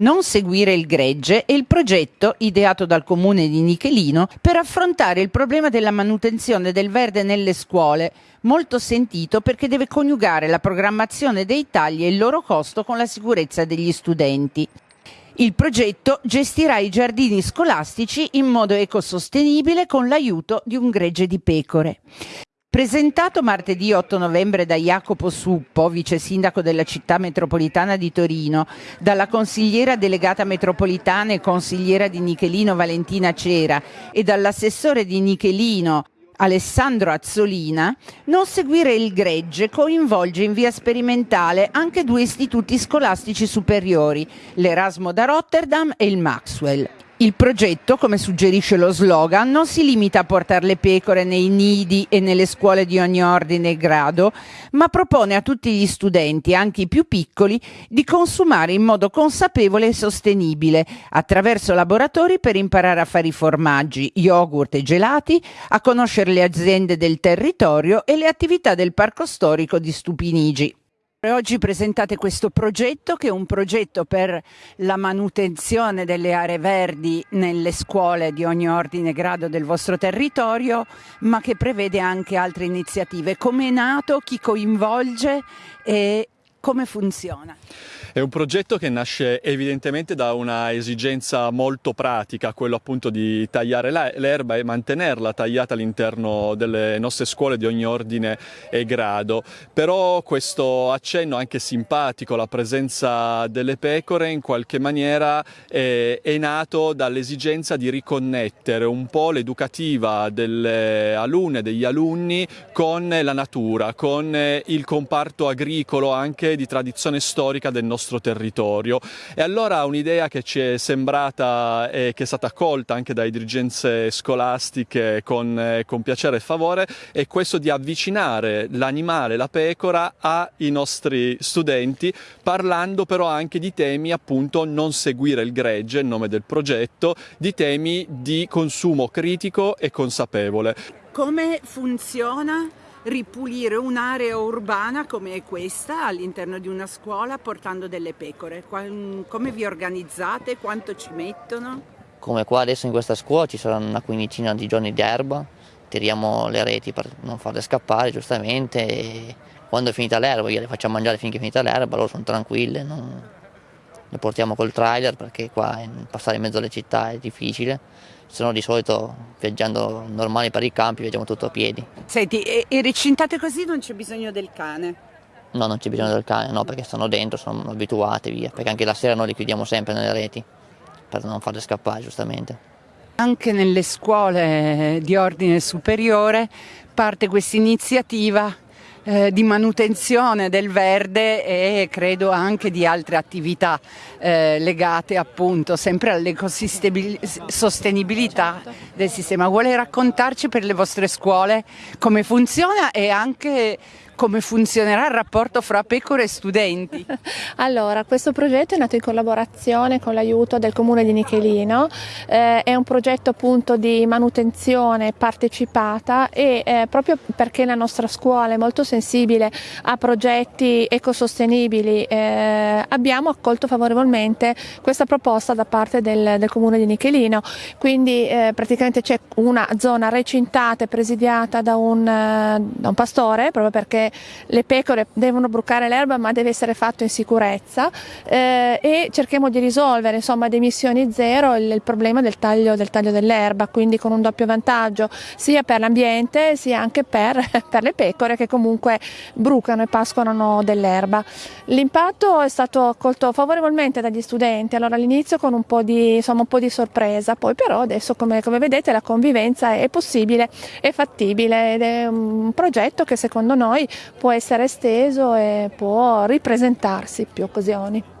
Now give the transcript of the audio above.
Non seguire il gregge è il progetto ideato dal comune di Nichelino per affrontare il problema della manutenzione del verde nelle scuole, molto sentito perché deve coniugare la programmazione dei tagli e il loro costo con la sicurezza degli studenti. Il progetto gestirà i giardini scolastici in modo ecosostenibile con l'aiuto di un gregge di pecore. Presentato martedì 8 novembre da Jacopo Suppo, vice sindaco della città metropolitana di Torino, dalla consigliera delegata metropolitana e consigliera di Nichelino Valentina Cera e dall'assessore di Nichelino Alessandro Azzolina, non seguire il gregge coinvolge in via sperimentale anche due istituti scolastici superiori, l'Erasmo da Rotterdam e il Maxwell. Il progetto, come suggerisce lo slogan, non si limita a portare le pecore nei nidi e nelle scuole di ogni ordine e grado, ma propone a tutti gli studenti, anche i più piccoli, di consumare in modo consapevole e sostenibile, attraverso laboratori per imparare a fare i formaggi, yogurt e gelati, a conoscere le aziende del territorio e le attività del parco storico di Stupinigi. Oggi presentate questo progetto che è un progetto per la manutenzione delle aree verdi nelle scuole di ogni ordine e grado del vostro territorio, ma che prevede anche altre iniziative. Come è nato, chi coinvolge e come funziona? È un progetto che nasce evidentemente da una esigenza molto pratica, quello appunto di tagliare l'erba e mantenerla tagliata all'interno delle nostre scuole di ogni ordine e grado. Però questo accenno anche simpatico, la presenza delle pecore in qualche maniera è, è nato dall'esigenza di riconnettere un po' l'educativa delle alunne degli alunni con la natura, con il comparto agricolo anche di tradizione storica del nostro nostro territorio. E allora un'idea che ci è sembrata e che è stata accolta anche dalle dirigenze scolastiche con, eh, con piacere e favore è questo di avvicinare l'animale, la pecora, ai nostri studenti, parlando però anche di temi appunto non seguire il gregge, il nome del progetto, di temi di consumo critico e consapevole. Come funziona ripulire un'area urbana come questa all'interno di una scuola portando delle pecore? Come vi organizzate? Quanto ci mettono? Come qua adesso in questa scuola ci saranno una quindicina di giorni di erba, tiriamo le reti per non farle scappare giustamente e quando è finita l'erba gliele facciamo mangiare finché è finita l'erba, loro sono tranquille, non... le portiamo col trailer perché qua passare in mezzo alle città è difficile se no di solito viaggiando normali per i campi viaggiamo tutto a piedi. Senti, e, e recintate così non c'è bisogno del cane? No, non c'è bisogno del cane, no, perché stanno dentro, sono abituate via, perché anche la sera noi li chiudiamo sempre nelle reti, per non farle scappare giustamente. Anche nelle scuole di ordine superiore parte questa iniziativa eh, di manutenzione del verde e credo anche di altre attività eh, legate appunto sempre all'ecosostenibilità del sistema. Vuole raccontarci per le vostre scuole come funziona e anche come funzionerà il rapporto fra pecore e studenti? allora, questo progetto è nato in collaborazione con l'aiuto del comune di Nichelino, eh, è un progetto appunto di manutenzione partecipata e eh, proprio perché la nostra scuola è molto sensibile a progetti ecosostenibili. Eh, abbiamo accolto favorevolmente questa proposta da parte del, del comune di Nichelino, quindi eh, praticamente c'è una zona recintata e presidiata da un, eh, da un pastore proprio perché le pecore devono brucare l'erba ma deve essere fatto in sicurezza. Eh, e cerchiamo di risolvere insomma ad emissioni zero il, il problema del taglio, del taglio dell'erba, quindi con un doppio vantaggio sia per l'ambiente sia anche per, per le pecore che comunque brucano e pascolano dell'erba. L'impatto è stato accolto favorevolmente dagli studenti, allora all'inizio con un po, di, insomma, un po' di sorpresa, poi però adesso come, come vedete la convivenza è possibile, è fattibile ed è un progetto che secondo noi può essere esteso e può ripresentarsi più occasioni.